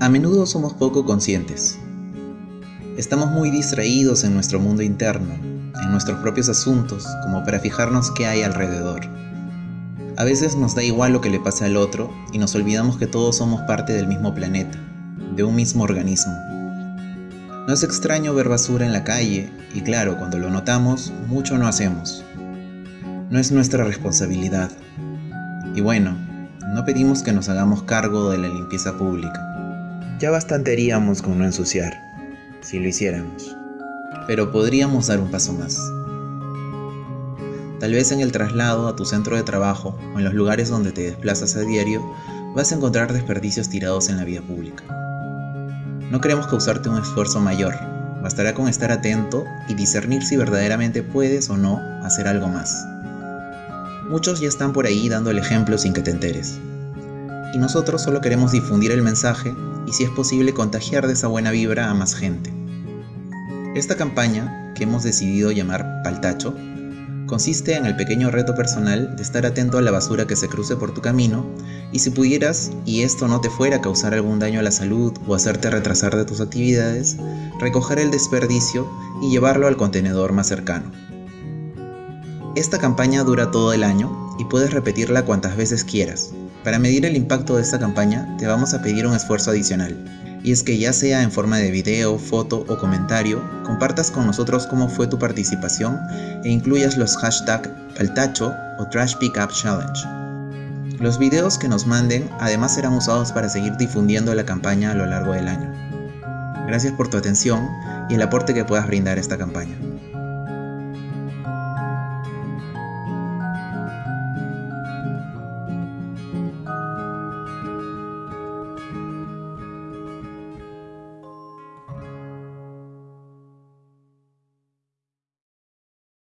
A menudo somos poco conscientes. Estamos muy distraídos en nuestro mundo interno, en nuestros propios asuntos, como para fijarnos qué hay alrededor. A veces nos da igual lo que le pase al otro y nos olvidamos que todos somos parte del mismo planeta, de un mismo organismo. No es extraño ver basura en la calle y claro, cuando lo notamos, mucho no hacemos. No es nuestra responsabilidad. Y bueno, no pedimos que nos hagamos cargo de la limpieza pública. Ya bastante haríamos con no ensuciar, si lo hiciéramos. Pero podríamos dar un paso más. Tal vez en el traslado a tu centro de trabajo o en los lugares donde te desplazas a diario, vas a encontrar desperdicios tirados en la vía pública. No queremos causarte un esfuerzo mayor, bastará con estar atento y discernir si verdaderamente puedes o no hacer algo más. Muchos ya están por ahí dando el ejemplo sin que te enteres. Y nosotros solo queremos difundir el mensaje y si es posible contagiar de esa buena vibra a más gente. Esta campaña, que hemos decidido llamar Paltacho, consiste en el pequeño reto personal de estar atento a la basura que se cruce por tu camino y si pudieras, y esto no te fuera a causar algún daño a la salud o hacerte retrasar de tus actividades, recoger el desperdicio y llevarlo al contenedor más cercano. Esta campaña dura todo el año y puedes repetirla cuantas veces quieras, para medir el impacto de esta campaña te vamos a pedir un esfuerzo adicional, y es que ya sea en forma de video, foto o comentario, compartas con nosotros cómo fue tu participación e incluyas los hashtags Paltacho o Trash Pickup Challenge. Los videos que nos manden además serán usados para seguir difundiendo la campaña a lo largo del año. Gracias por tu atención y el aporte que puedas brindar a esta campaña.